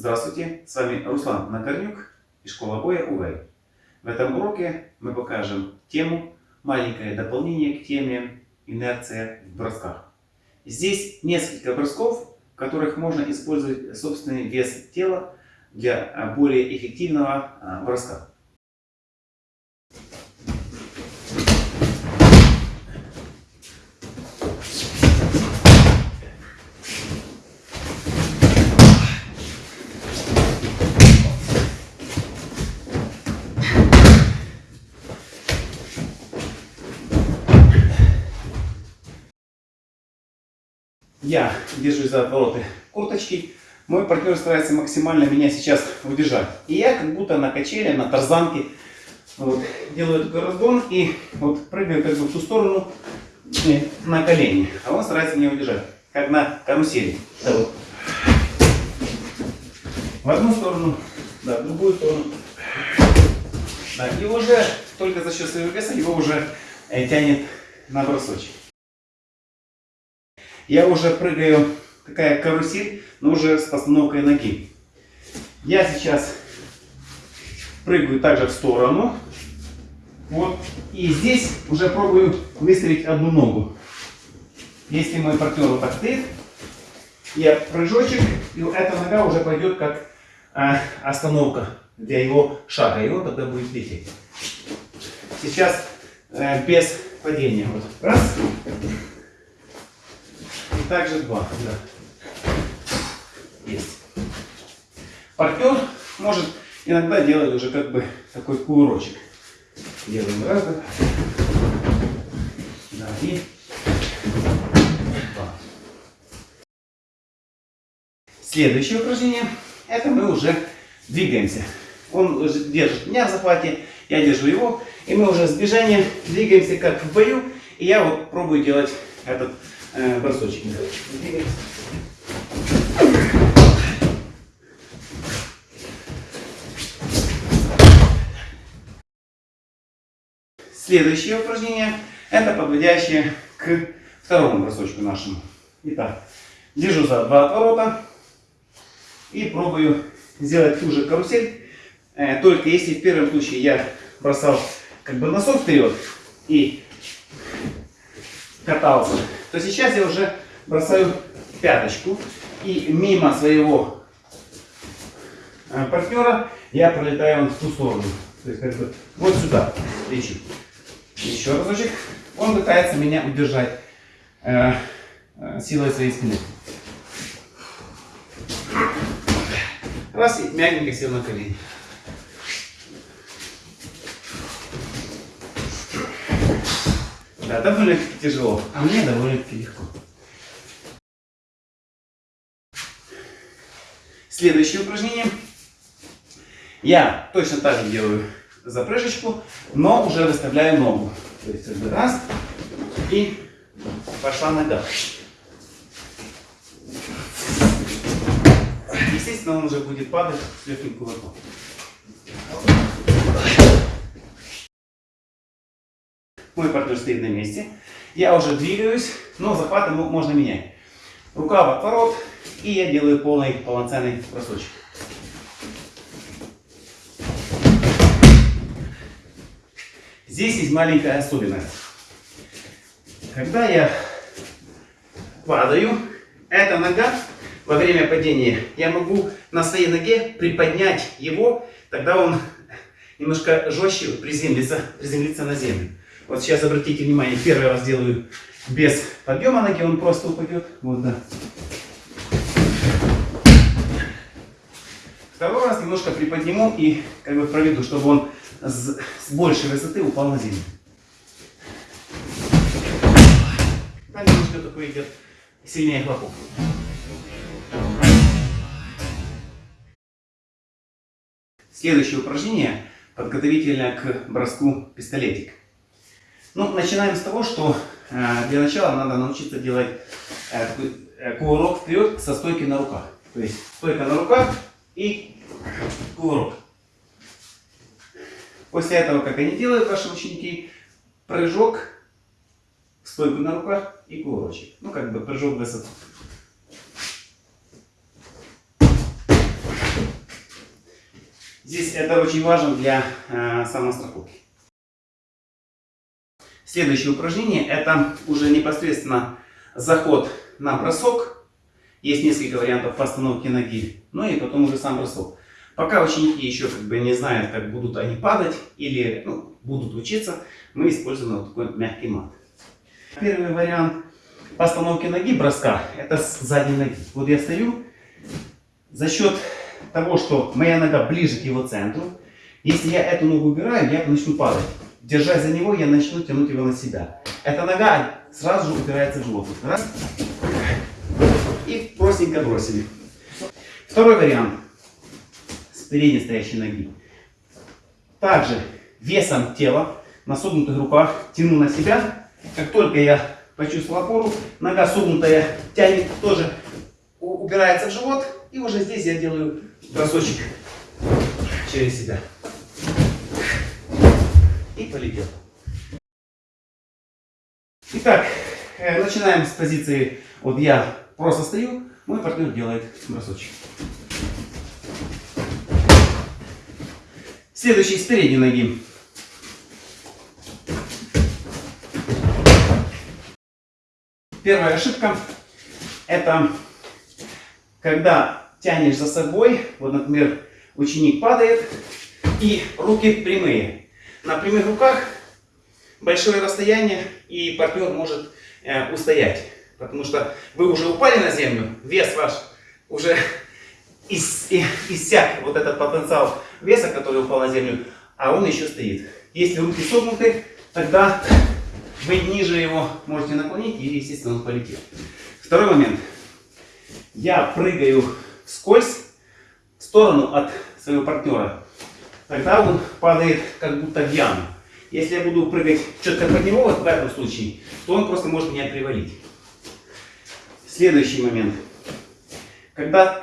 Здравствуйте, с вами Руслан Накорнюк и школа боя УВЭЙ. В этом уроке мы покажем тему, маленькое дополнение к теме инерция в бросках. Здесь несколько бросков, в которых можно использовать собственный вес тела для более эффективного а, броска. Я держусь за отвороты курточки. Мой партнер старается максимально меня сейчас удержать. И я как будто на качеле, на тарзанке вот, делаю такой разгон и вот прыгаю как бы в ту сторону э, на колени. А он старается меня удержать, как на карусели. Да, вот. В одну сторону, да, в другую сторону. Да, и уже только за счет своего веса его уже э, тянет на бросочек. Я уже прыгаю, такая карусель, но уже с постановкой ноги. Я сейчас прыгаю также в сторону. Вот. И здесь уже пробую выставить одну ногу. Если мой партнер вот так стоит, я прыжочек, и эта нога уже пойдет как а, остановка для его шага. И он тогда будет лететь. Сейчас э, без падения. Вот. Раз также два. Да. Есть. Партнер может иногда делать уже как бы такой кувырочек. Делаем раз, да. Да, и два. Следующее упражнение, это мы уже двигаемся. Он держит меня в захвате, я держу его, и мы уже с движением двигаемся как в бою. И я вот пробую делать этот э. Следующее упражнение это подводящее к второму бросочку нашему. Итак, держу за два отворота и пробую сделать ту же карусель. Э, только если в первом случае я бросал как бы носок вперед и катался то сейчас я уже бросаю пяточку и мимо своего э, партнера я пролетаю в ту сторону. То есть как бы вот сюда лечу. Еще разочек. Он пытается меня удержать э, э, силой своей спины. Раз и мягенько сел на колени. Да, довольно-таки тяжело, а мне довольно-таки легко. Следующее упражнение. Я точно так же делаю запрыжечку, но уже выставляю ногу. То есть раз и пошла нога. Естественно, он уже будет падать с легким кулаком. Мой партнер стоит на месте. Я уже двигаюсь, но захваты можно менять. Рука в отворот, и я делаю полный полноценный бросочек. Здесь есть маленькая особенность. Когда я падаю, эта нога во время падения, я могу на своей ноге приподнять его, тогда он немножко жестче приземлится, приземлится на землю. Вот сейчас обратите внимание, первый раз делаю без подъема ноги, он просто упадет. Вот, да. Второй раз немножко приподниму и как бы проведу, чтобы он с, с большей высоты упал на землю. Там немножко такой идет сильнее хлопок. Следующее упражнение подготовительное к броску пистолетик. Ну, начинаем с того, что э, для начала надо научиться делать э, э, кувырок вперед со стойки на руках. То есть стойка на руках и кувырок. После этого, как они делают, ваши ученики, прыжок, стойку на руках и кувырочек. Ну, как бы прыжок в высоту. Здесь это очень важно для э, самостраховки. Следующее упражнение это уже непосредственно заход на бросок. Есть несколько вариантов постановки ноги, ну и потом уже сам бросок. Пока ученики еще как бы не знают, как будут они падать или ну, будут учиться, мы используем вот такой мягкий мат. Первый вариант постановки ноги, броска, это с задней ноги. Вот я стою, за счет того, что моя нога ближе к его центру, если я эту ногу убираю, я начну падать. Держась за него, я начну тянуть его на себя. Эта нога сразу же упирается в живот. Раз. И простенько бросили. Второй вариант. С передней стоящей ноги. Также весом тела на согнутых руках тяну на себя. Как только я почувствовал опору, нога согнутая тянет тоже, упирается в живот. И уже здесь я делаю бросочек через себя и полетел. Итак, э, начинаем с позиции, вот я просто стою, мой партнер делает бросочек. Следующий с передней ноги. Первая ошибка это когда тянешь за собой, вот, например, ученик падает и руки прямые на прямых руках большое расстояние, и партнер может э, устоять. Потому что вы уже упали на землю, вес ваш уже ис, иссяк, вот этот потенциал веса, который упал на землю, а он еще стоит. Если руки согнуты, тогда вы ниже его можете наклонить, и, естественно, он полетел. Второй момент. Я прыгаю вскользь в сторону от своего партнера тогда он падает как будто в яму. Если я буду прыгать четко под него, вот в этом случае, то он просто может меня привалить. Следующий момент. Когда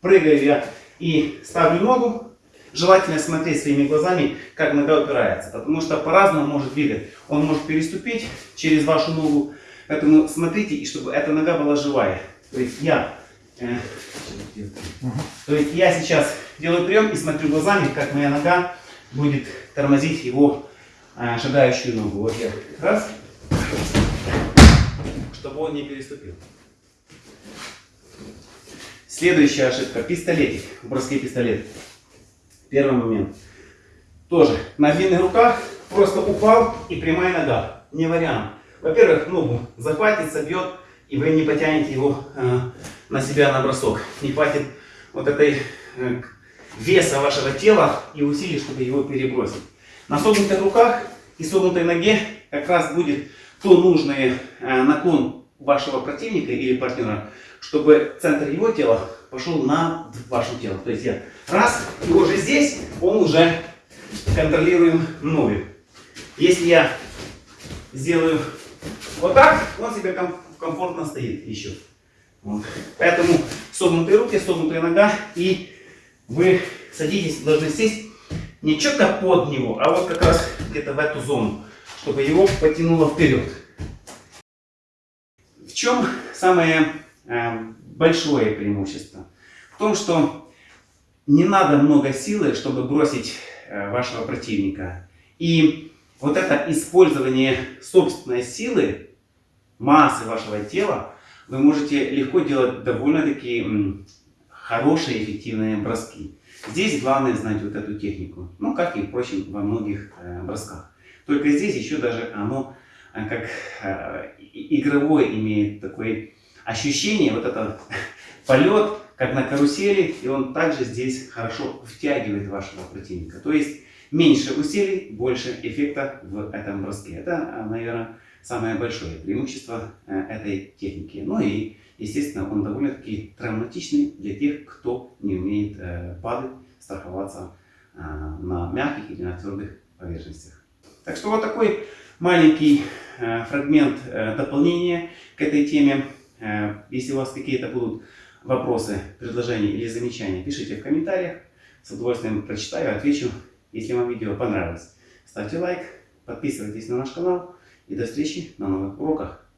прыгаю я и ставлю ногу, желательно смотреть своими глазами, как нога упирается. Потому что по-разному может двигать. Он может переступить через вашу ногу. Поэтому смотрите, и чтобы эта нога была живая. То есть я то есть я сейчас делаю прием и смотрю глазами, как моя нога будет тормозить его э, шагающую ногу. Вот я раз, чтобы он не переступил. Следующая ошибка. Пистолетик. В броске пистолет. Первый момент. Тоже на длинных руках просто упал и прямая нога. Не вариант. Во-первых, ногу захватит, собьет, и вы не потянете его э, на себя на бросок. Не хватит вот этой э, веса вашего тела и усилий, чтобы его перебросить. На согнутых руках и согнутой ноге как раз будет то нужный э, наклон вашего противника или партнера, чтобы центр его тела пошел на ваше тело. То есть я раз, и уже здесь он уже контролируем мною. Если я сделаю вот так, он себе комфортно стоит еще. Вот. Поэтому согнутые руки, согнутая нога, и вы садитесь, должны сесть не четко под него, а вот как раз где-то в эту зону, чтобы его потянуло вперед. В чем самое э, большое преимущество? В том, что не надо много силы, чтобы бросить э, вашего противника. И вот это использование собственной силы, массы вашего тела, вы можете легко делать довольно-таки хорошие эффективные броски. Здесь главное знать вот эту технику, ну как и, впрочем, во многих э, бросках. Только здесь еще даже оно э, как э, игровое имеет такое ощущение, вот этот полет, как на карусели, и он также здесь хорошо втягивает вашего противника. То есть меньше усилий, больше эффекта в этом броске. Это, наверное, самое большое преимущество э, этой техники. Ну и, естественно, он довольно-таки травматичный для тех, кто не умеет э, падать, страховаться э, на мягких или на твердых поверхностях. Так что вот такой маленький фрагмент дополнения к этой теме. Если у вас какие-то будут вопросы, предложения или замечания, пишите в комментариях. С удовольствием прочитаю, отвечу. Если вам видео понравилось, ставьте лайк, подписывайтесь на наш канал. И до встречи на новых уроках.